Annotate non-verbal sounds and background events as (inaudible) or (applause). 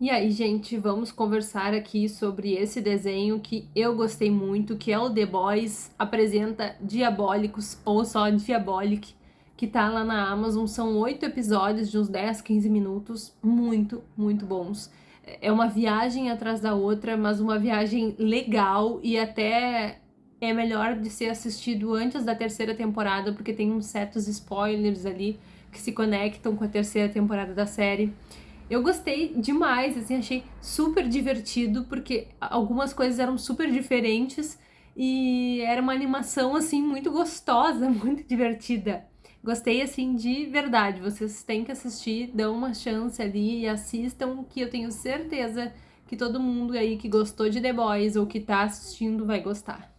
E aí, gente, vamos conversar aqui sobre esse desenho que eu gostei muito, que é o The Boys, apresenta Diabólicos, ou só Diabolic, que tá lá na Amazon. São oito episódios de uns 10, 15 minutos, muito, muito bons. É uma viagem atrás da outra, mas uma viagem legal e até é melhor de ser assistido antes da terceira temporada, porque tem uns certos spoilers ali que se conectam com a terceira temporada da série. Eu gostei demais, assim, achei super divertido, porque algumas coisas eram super diferentes e era uma animação, assim, muito gostosa, (laughs) muito divertida. Gostei, assim, de verdade. Vocês têm que assistir, dão uma chance ali e assistam, que eu tenho certeza que todo mundo aí que gostou de The Boys ou que tá assistindo vai gostar.